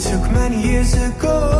took many years ago.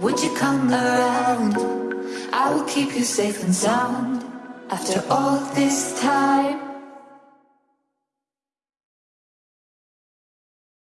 Would you come around? I will keep you safe and sound After all this time